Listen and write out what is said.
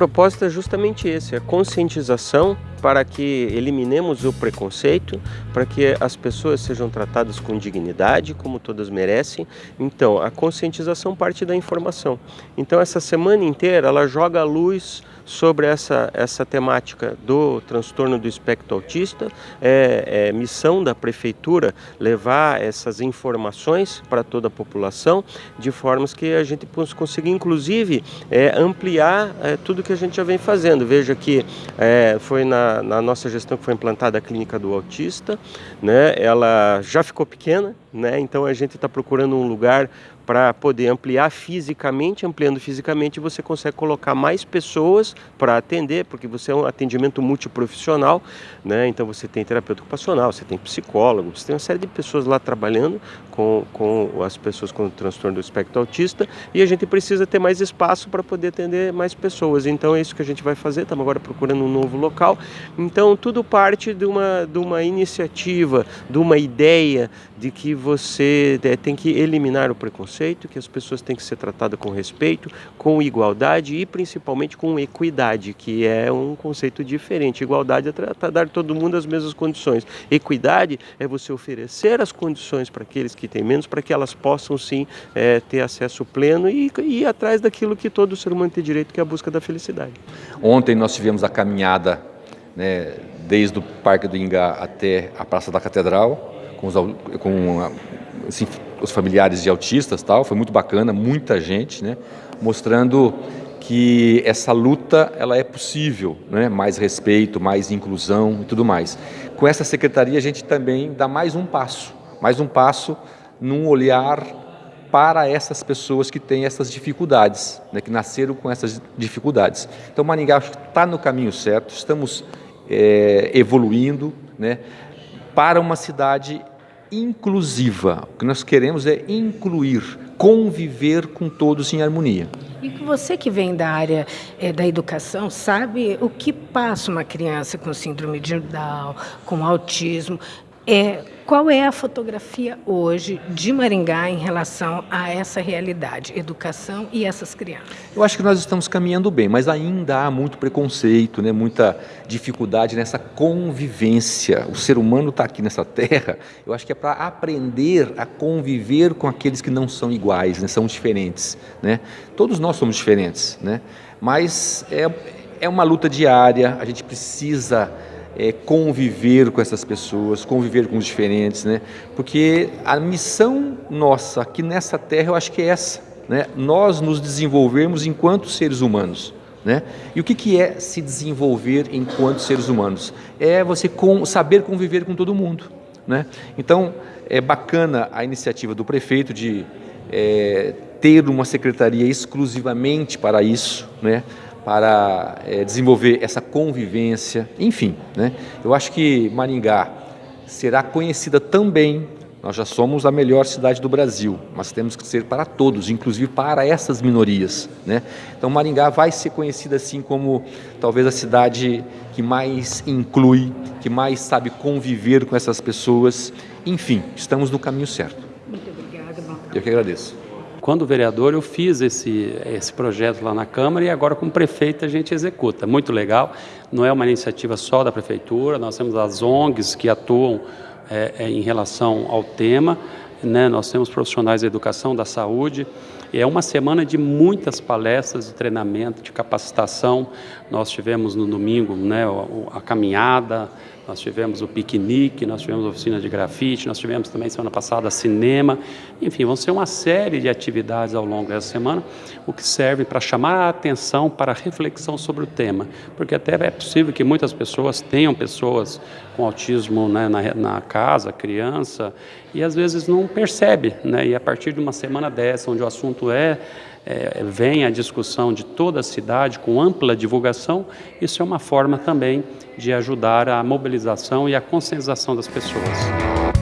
propósito é justamente esse, a conscientização para que eliminemos o preconceito, para que as pessoas sejam tratadas com dignidade, como todas merecem. Então, a conscientização parte da informação. Então, essa semana inteira ela joga a luz sobre essa, essa temática do transtorno do espectro autista. É, é missão da prefeitura levar essas informações para toda a população, de formas que a gente consiga, inclusive, é, ampliar é, tudo que a gente já vem fazendo. Veja que é, foi na, na nossa gestão que foi implantada a clínica do autista, né? ela já ficou pequena, né? então a gente está procurando um lugar para poder ampliar fisicamente, ampliando fisicamente você consegue colocar mais pessoas para atender, porque você é um atendimento multiprofissional, né? então você tem terapeuta ocupacional, você tem psicólogo, você tem uma série de pessoas lá trabalhando com, com as pessoas com transtorno do espectro autista e a gente precisa ter mais espaço para poder atender mais pessoas, então é isso que a gente vai fazer, estamos agora procurando um novo local, então tudo parte de uma, de uma iniciativa, de uma ideia de que você é, tem que eliminar o preconceito, que as pessoas têm que ser tratadas com respeito, com igualdade e principalmente com equidade, que é um conceito diferente. Igualdade é tratar dar todo mundo as mesmas condições. Equidade é você oferecer as condições para aqueles que têm menos, para que elas possam sim é, ter acesso pleno e, e ir atrás daquilo que todo ser humano tem direito, que é a busca da felicidade. Ontem nós tivemos a caminhada né, desde o Parque do Ingá até a Praça da Catedral, com, os, com assim, os familiares de autistas, tal, foi muito bacana, muita gente, né, mostrando que essa luta ela é possível, né, mais respeito, mais inclusão e tudo mais. Com essa secretaria a gente também dá mais um passo, mais um passo num olhar para essas pessoas que têm essas dificuldades, né, que nasceram com essas dificuldades. Então Maringá está no caminho certo, estamos é, evoluindo né, para uma cidade inclusiva. O que nós queremos é incluir, conviver com todos em harmonia. E você que vem da área é, da educação sabe o que passa uma criança com síndrome de Down, com autismo, é, qual é a fotografia hoje de Maringá em relação a essa realidade, educação e essas crianças? Eu acho que nós estamos caminhando bem, mas ainda há muito preconceito, né, muita dificuldade nessa convivência. O ser humano está aqui nessa terra, eu acho que é para aprender a conviver com aqueles que não são iguais, né, são diferentes. Né? Todos nós somos diferentes, né? mas é, é uma luta diária, a gente precisa é, conviver com essas pessoas, conviver com os diferentes, né? Porque a missão nossa aqui nessa terra, eu acho que é essa, né? Nós nos desenvolvermos enquanto seres humanos. Né? E o que, que é se desenvolver enquanto seres humanos? É você com, saber conviver com todo mundo. Né? Então, é bacana a iniciativa do prefeito de é, ter uma secretaria exclusivamente para isso, né? Para é, desenvolver essa convivência, enfim. Né? Eu acho que Maringá será conhecida também, nós já somos a melhor cidade do Brasil, mas temos que ser para todos, inclusive para essas minorias. Né? Então Maringá vai ser conhecida assim como talvez a cidade que mais inclui, que mais sabe conviver com essas pessoas. Enfim, estamos no caminho certo. Muito obrigada. Eu que agradeço. Quando vereador, eu fiz esse, esse projeto lá na Câmara e agora, como prefeito, a gente executa. Muito legal. Não é uma iniciativa só da Prefeitura, nós temos as ONGs que atuam é, é, em relação ao tema, né? nós temos profissionais da educação, da saúde. É uma semana de muitas palestras de treinamento, de capacitação. Nós tivemos no domingo né, a, a caminhada, nós tivemos o piquenique, nós tivemos oficina de grafite, nós tivemos também semana passada cinema, enfim, vão ser uma série de atividades ao longo dessa semana, o que serve para chamar a atenção para a reflexão sobre o tema, porque até é possível que muitas pessoas tenham pessoas com autismo né, na, na, casa, criança, e às vezes não percebe, né, e a partir de uma semana dessa, onde o assunto é é, vem a discussão de toda a cidade com ampla divulgação, isso é uma forma também de ajudar a mobilização e a conscientização das pessoas.